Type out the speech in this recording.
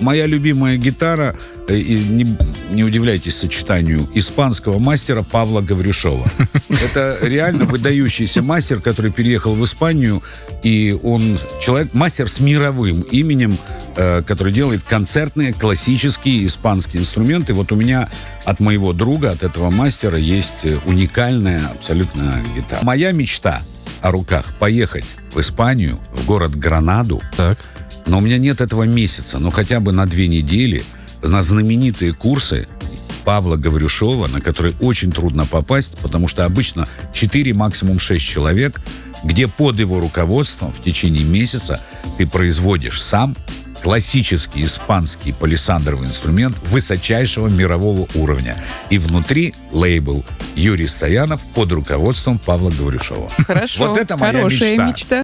Моя любимая гитара, э, и не, не удивляйтесь сочетанию, испанского мастера Павла Гаврюшова. Это реально выдающийся мастер, который переехал в Испанию, и он человек, мастер с мировым именем, э, который делает концертные классические испанские инструменты. Вот у меня от моего друга, от этого мастера, есть э, уникальная абсолютно гитара. Моя мечта о руках поехать в Испанию, в город Гранаду, Так. но у меня нет этого месяца, но хотя бы на две недели на знаменитые курсы Павла Гаврюшова, на которые очень трудно попасть, потому что обычно 4, максимум 6 человек, где под его руководством в течение месяца ты производишь сам классический испанский палисандровый инструмент высочайшего мирового уровня. И внутри лейбл Юрий Стоянов под руководством Павла Гаврюшова. Хорошо. Вот это моя Хорошая мечта. мечта.